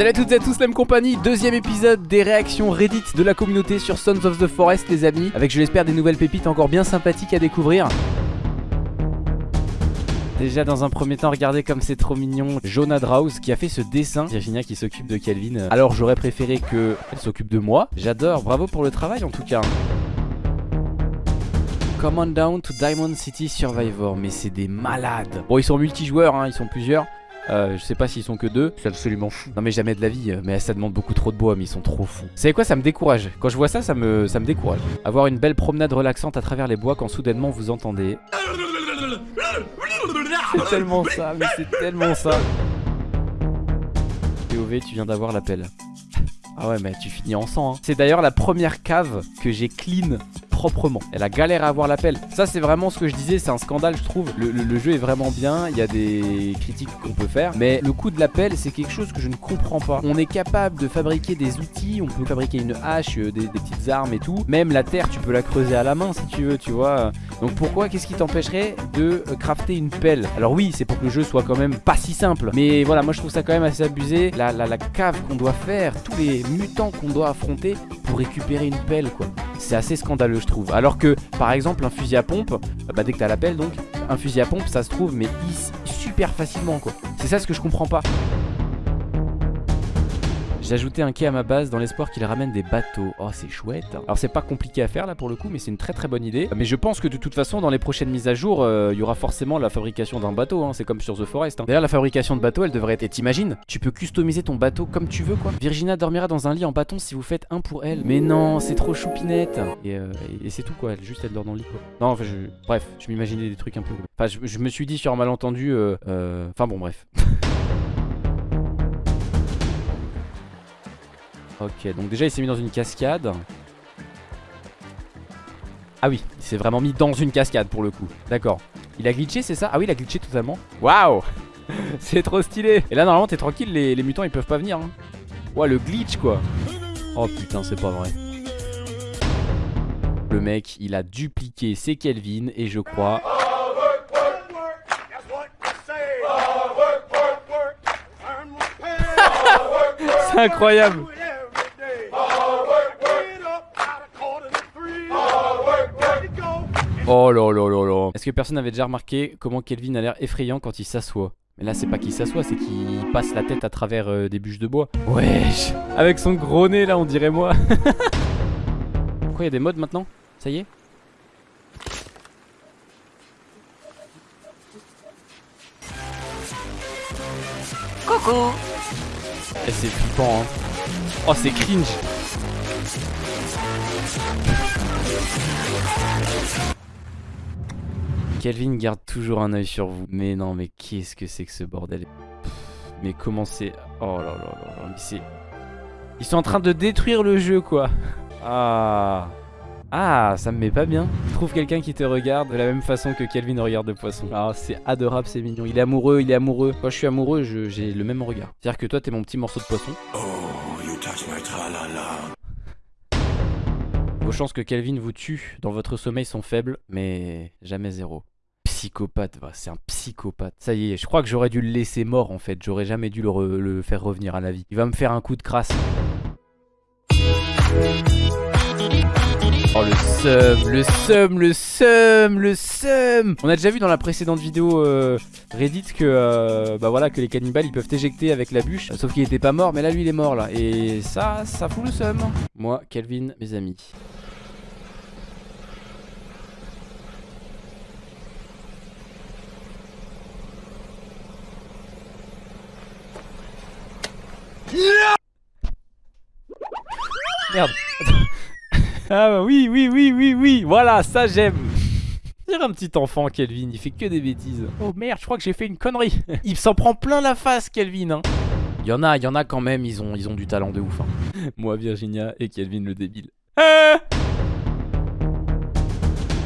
Salut à toutes et à tous, la compagnie, deuxième épisode des réactions Reddit de la communauté sur Sons of the Forest les amis. Avec je l'espère des nouvelles pépites encore bien sympathiques à découvrir. Déjà dans un premier temps, regardez comme c'est trop mignon. Jonah Draus qui a fait ce dessin. Virginia qui s'occupe de Calvin Alors j'aurais préféré qu'elle s'occupe de moi. J'adore, bravo pour le travail en tout cas. Come on down to Diamond City Survivor. Mais c'est des malades. Bon ils sont multijoueurs, hein, ils sont plusieurs euh, je sais pas s'ils sont que deux, c'est absolument fou. Non mais jamais de la vie, mais ça demande beaucoup trop de bois, mais ils sont trop fous. Vous savez quoi, ça me décourage. Quand je vois ça, ça me, ça me décourage. Avoir une belle promenade relaxante à travers les bois quand soudainement vous entendez... C'est tellement ça, mais c'est tellement ça. POV, tu viens d'avoir l'appel. Ah ouais mais tu finis en sang hein. C'est d'ailleurs la première cave que j'ai clean Elle a galère à avoir l'appel. Ça c'est vraiment ce que je disais c'est un scandale je trouve. Le, jeu est vraiment bien Il y a des critiques qu'on peut faire Mais le coup de l'appel c'est quelque chose que je ne comprends pas. On est capable de fabriquer des outils On peut fabriquer une hache, euh, des, petites armes et tout. Même la terre tu peux la creuser à la main si tu veux tu vois. Donc pourquoi qu'est-ce qui t'empêcherait de euh, crafter une pelle? Alors oui c'est pour que le jeu soit quand même pas si simple Mais voilà moi je trouve ça quand même assez abusé. La, la cave qu'on doit faire Tous les mutants qu'on doit affronter pour récupérer une pelle quoi C'est assez scandaleux je trouve. Alors que par exemple un fusil à pompe Bah dès que t'as la pelle donc Un fusil à pompe ça se trouve mais super facilement quoi. C'est ça ce que je comprends pas j'ai ajouté un quai à ma base dans l'espoir qu'il ramène des bateaux. Oh, c'est chouette. Alors, c'est pas compliqué à faire là pour le coup, mais c'est une très très bonne idée. Mais je pense que de toute façon, dans les prochaines mises à jour, euh, il y aura forcément la fabrication d'un bateau. Hein. C'est comme sur The Forest. Hein. D'ailleurs, la fabrication de bateau, elle devrait être. Et t'imagines Tu peux customiser ton bateau comme tu veux, quoi. Virginia dormira dans un lit en bâton si vous faites un pour elle. Mais non, c'est trop choupinette. Et, euh, c'est tout, quoi. Elle, juste, elle dort dans le lit, quoi. Non, enfin, je... bref, je m'imaginais des trucs un peu. Enfin, je, me suis dit sur un malentendu. Euh, enfin, bon, bref. Ok, donc déjà il s'est mis dans une cascade. Ah oui, il s'est vraiment mis dans une cascade pour le coup. D'accord. Il a glitché, c'est ça? Ah oui, il a glitché totalement. Waouh C'est trop stylé Et là, normalement, t'es tranquille, les, mutants, ils peuvent pas venir. Hein. Ouah, le glitch, quoi. Oh putain, c'est pas vrai. Le mec, il a dupliqué ses Kelvin et je crois... c'est incroyable Oh là là là là. Est-ce que personne n'avait déjà remarqué comment Kelvin a l'air effrayant quand il s'assoit? Mais là c'est pas qu'il s'assoit, c'est qu'il passe la tête à travers euh, des bûches de bois. Wesh. Avec son gros nez là on dirait moi. Pourquoi il y a des modes maintenant? Ça y est? Coucou. Et c'est flippant hein. Oh c'est cringe Kelvin garde toujours un œil sur vous. Mais non, mais qu'est-ce que c'est que ce bordel? Mais comment c'est... Oh là là là là, c'est... Ils sont en train de détruire le jeu, quoi. Ah... Ah, ça me met pas bien. Trouve quelqu'un qui te regarde de la même façon que Kelvin regarde le poisson? Ah, c'est adorable, c'est mignon. Il est amoureux, il est amoureux. Quand je suis amoureux, j'ai le même regard. C'est-à-dire que toi, t'es mon petit morceau de poisson. Oh, you touch my Vos chances que Kelvin vous tue dans votre sommeil sont faibles, mais jamais zéro psychopathe, c'est un psychopathe. Ça y est, je crois que j'aurais dû le laisser mort en fait. J'aurais jamais dû le, faire revenir à la vie. Il va me faire un coup de crasse. Oh le seum, le seum, le seum, le seum On a déjà vu dans la précédente vidéo euh, Reddit que euh, bah voilà que les cannibales ils peuvent éjecter avec la bûche Sauf qu'il était pas mort mais là lui il est mort là Et ça, ça fout le seum Moi, Kelvin, mes amis Merde. ah bah oui, oui, oui, oui, oui. Voilà, ça j'aime. C'est un petit enfant, Kelvin. Il fait que des bêtises. Oh merde, je crois que j'ai fait une connerie. il s'en prend plein la face, Kelvin. Hein. Il y en a, il y en a quand même. Ils ont, ils ont du talent de ouf. Hein. Moi, Virginia et Kelvin le débile. Ah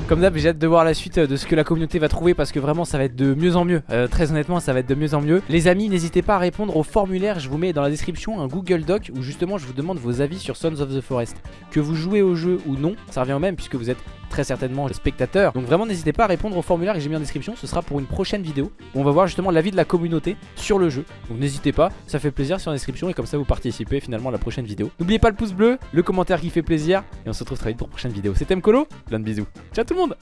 comme d'hab, j'ai hâte de voir la suite euh, de ce que la communauté va trouver parce que vraiment ça va être de mieux en mieux. Euh, très honnêtement, ça va être de mieux en mieux. Les amis, n'hésitez pas à répondre au formulaire. Je vous mets dans la description un Google Doc où justement je vous demande vos avis sur Sons of the Forest. Que vous jouez au jeu ou non, ça revient au même puisque vous êtes très certainement les spectateurs. Donc vraiment n'hésitez pas à répondre au formulaire que j'ai mis en description, ce sera pour une prochaine vidéo où on va voir justement l'avis de la communauté sur le jeu. Donc n'hésitez pas, ça fait plaisir sur la description et comme ça vous participez finalement à la prochaine vidéo. N'oubliez pas le pouce bleu, le commentaire qui fait plaisir et on se retrouve très vite pour une prochaine vidéo. C'était Mkolo, plein de bisous. Ciao tout monde